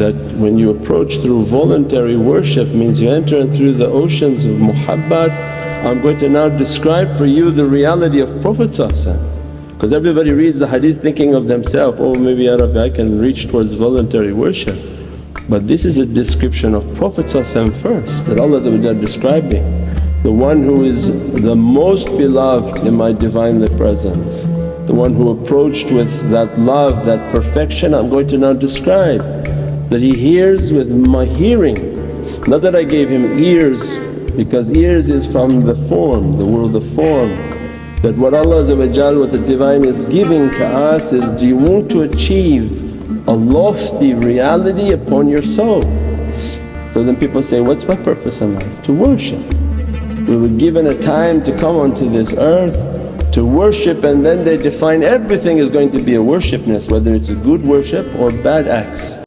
that when you approach through voluntary worship means you enter through the oceans of muhabbat. I'm going to now describe for you the reality of Prophet because everybody reads the hadith thinking of themselves, oh maybe Ya Rabbi I can reach towards voluntary worship. But this is a description of Prophet first that Allah describing, the one who is the most beloved in my Divinely Presence, the one who approached with that love, that perfection I'm going to now describe. That he hears with my hearing, not that I gave him ears because ears is from the form, the world of form that what Allah what the Divine is giving to us is, do you want to achieve a lofty reality upon your soul? So then people say, what's my purpose in life? To worship. We were given a time to come onto this earth to worship and then they define everything is going to be a worshipness whether it's a good worship or bad acts.